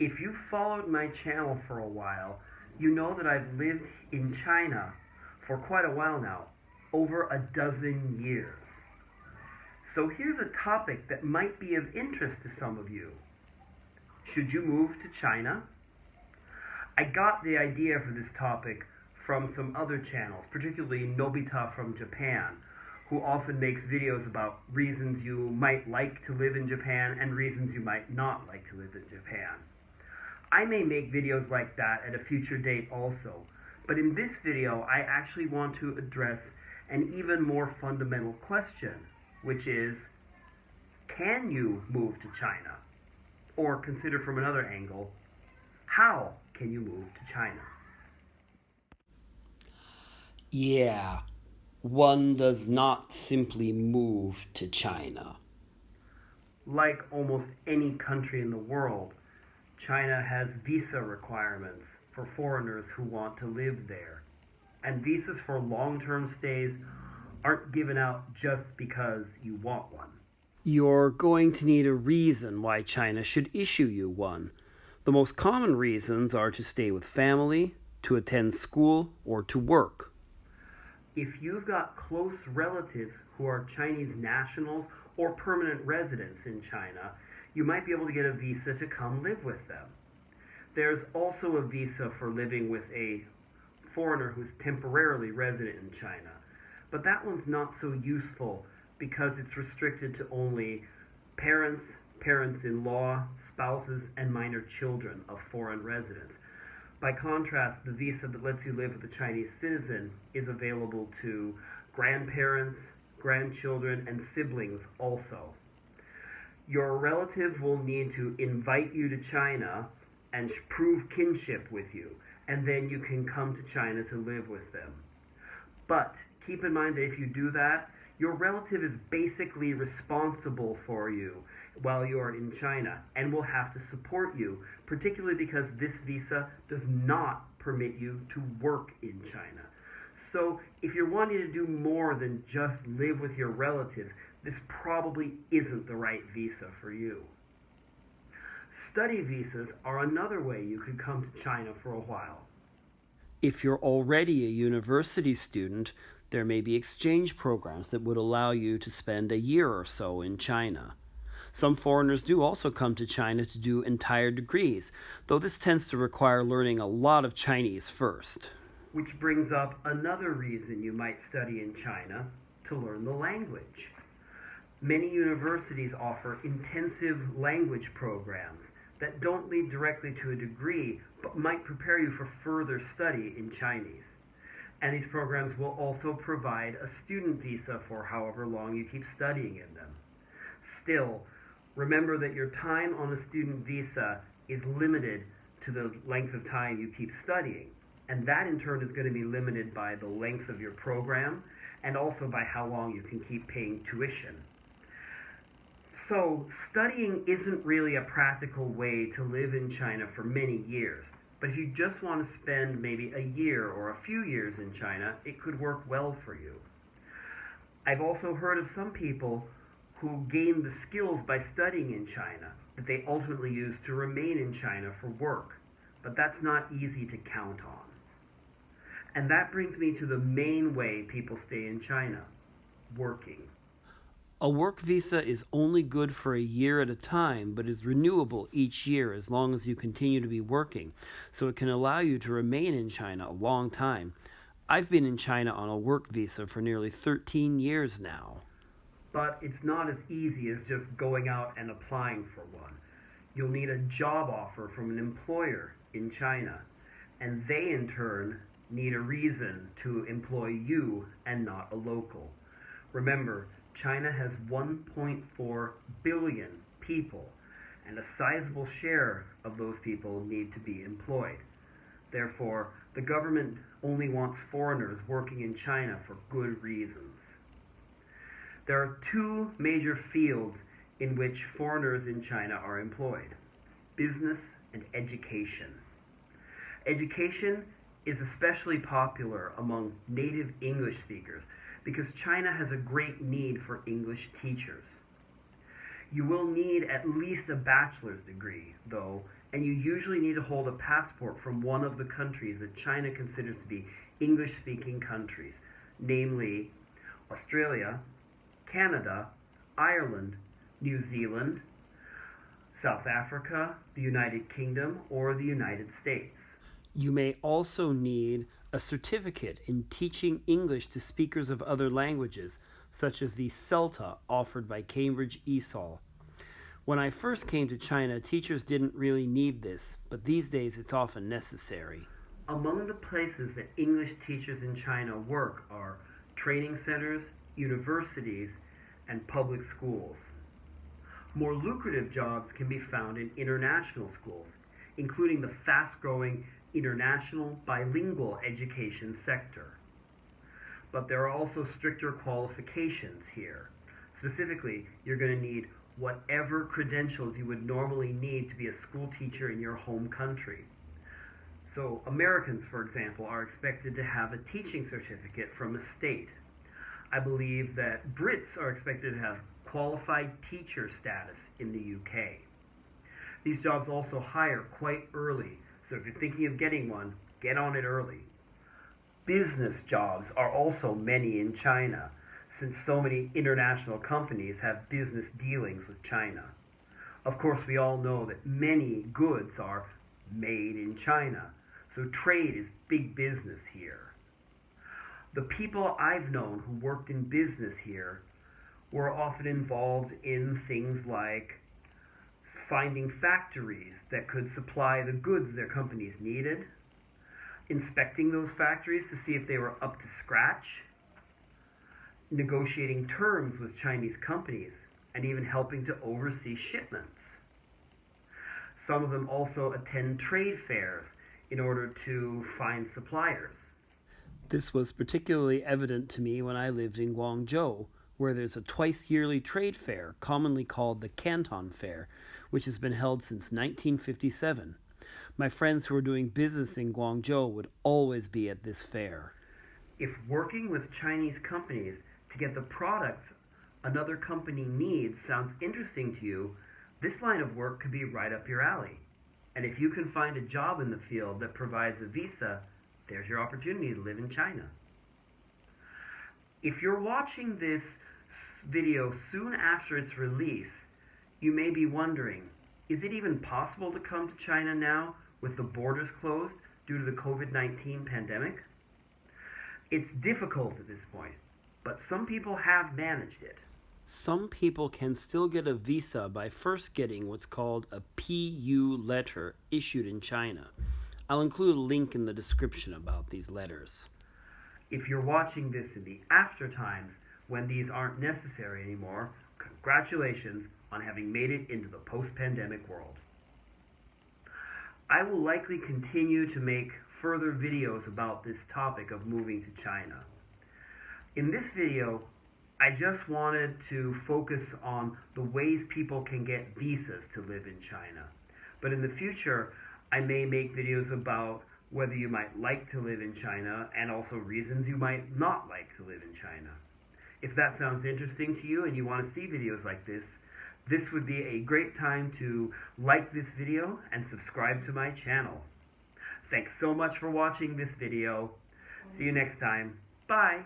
If you followed my channel for a while, you know that I've lived in China for quite a while now, over a dozen years. So here's a topic that might be of interest to some of you. Should you move to China? I got the idea for this topic from some other channels, particularly Nobita from Japan, who often makes videos about reasons you might like to live in Japan and reasons you might not like to live in Japan. I may make videos like that at a future date also, but in this video I actually want to address an even more fundamental question, which is, can you move to China? Or consider from another angle, how can you move to China? Yeah, one does not simply move to China. Like almost any country in the world, China has visa requirements for foreigners who want to live there. And visas for long term stays aren't given out just because you want one. You're going to need a reason why China should issue you one. The most common reasons are to stay with family, to attend school, or to work. If you've got close relatives who are Chinese nationals or permanent residents in China, you might be able to get a visa to come live with them. There's also a visa for living with a foreigner who's temporarily resident in China, but that one's not so useful because it's restricted to only parents, parents in law, spouses, and minor children of foreign residents. By contrast, the visa that lets you live with a Chinese citizen is available to grandparents, grandchildren, and siblings also. Your relative will need to invite you to China and prove kinship with you, and then you can come to China to live with them. But keep in mind that if you do that, your relative is basically responsible for you while you are in China and will have to support you, particularly because this visa does not permit you to work in China. So if you're wanting to do more than just live with your relatives, this probably isn't the right visa for you. Study visas are another way you could come to China for a while. If you're already a university student, there may be exchange programs that would allow you to spend a year or so in China. Some foreigners do also come to China to do entire degrees, though this tends to require learning a lot of Chinese first. Which brings up another reason you might study in China to learn the language. Many universities offer intensive language programs that don't lead directly to a degree, but might prepare you for further study in Chinese. And these programs will also provide a student visa for however long you keep studying in them. Still, remember that your time on a student visa is limited to the length of time you keep studying. And that in turn is going to be limited by the length of your program and also by how long you can keep paying tuition. So, studying isn't really a practical way to live in China for many years. But if you just want to spend maybe a year or a few years in China, it could work well for you. I've also heard of some people who gain the skills by studying in China that they ultimately use to remain in China for work. But that's not easy to count on. And that brings me to the main way people stay in China working. A work visa is only good for a year at a time, but is renewable each year as long as you continue to be working, so it can allow you to remain in China a long time. I've been in China on a work visa for nearly 13 years now. But it's not as easy as just going out and applying for one. You'll need a job offer from an employer in China, and they in turn need a reason to employ you and not a local. Remember, China has 1.4 billion people, and a sizable share of those people need to be employed. Therefore, the government only wants foreigners working in China for good reasons. There are two major fields in which foreigners in China are employed business and education. Education is especially popular among native English speakers because China has a great need for English teachers. You will need at least a bachelor's degree, though, and you usually need to hold a passport from one of the countries that China considers to be English speaking countries, namely Australia, Canada, Ireland, New Zealand, South Africa, the United Kingdom, or the United States. You may also need a certificate in teaching English to speakers of other languages, such as the CELTA offered by Cambridge ESOL. When I first came to China, teachers didn't really need this, but these days it's often necessary. Among the places that English teachers in China work are training centers, universities, and public schools. More lucrative jobs can be found in international schools, including the fast growing international bilingual education sector. But there are also stricter qualifications here. Specifically, you're going to need whatever credentials you would normally need to be a school teacher in your home country. So, Americans, for example, are expected to have a teaching certificate from a state. I believe that Brits are expected to have qualified teacher status in the UK. These jobs also hire quite early, so if you're thinking of getting one, get on it early. Business jobs are also many in China, since so many international companies have business dealings with China. Of course, we all know that many goods are made in China, so trade is big business here. The people I've known who worked in business here were often involved in things like finding factories that could supply the goods their companies needed, inspecting those factories to see if they were up to scratch, negotiating terms with Chinese companies, and even helping to oversee shipments. Some of them also attend trade fairs in order to find suppliers. This was particularly evident to me when I lived in Guangzhou, where there's a twice yearly trade fair, commonly called the Canton Fair, which has been held since 1957. My friends who are doing business in Guangzhou would always be at this fair. If working with Chinese companies to get the products another company needs sounds interesting to you, this line of work could be right up your alley. And if you can find a job in the field that provides a visa, there's your opportunity to live in China. If you're watching this video soon after its release, you may be wondering is it even possible to come to China now with the borders closed due to the COVID 19 pandemic? It's difficult at this point, but some people have managed it. Some people can still get a visa by first getting what's called a PU letter issued in China. I'll include a link in the description about these letters. If you're watching this in the after times, when these aren't necessary anymore, congratulations on having made it into the post pandemic world. I will likely continue to make further videos about this topic of moving to China. In this video, I just wanted to focus on the ways people can get visas to live in China. But in the future, I may make videos about whether you might like to live in China and also reasons you might not like to live. If that sounds interesting to you and you want to see videos like this, this would be a great time to like this video and subscribe to my channel. Thanks so much for watching this video. See you next time. Bye.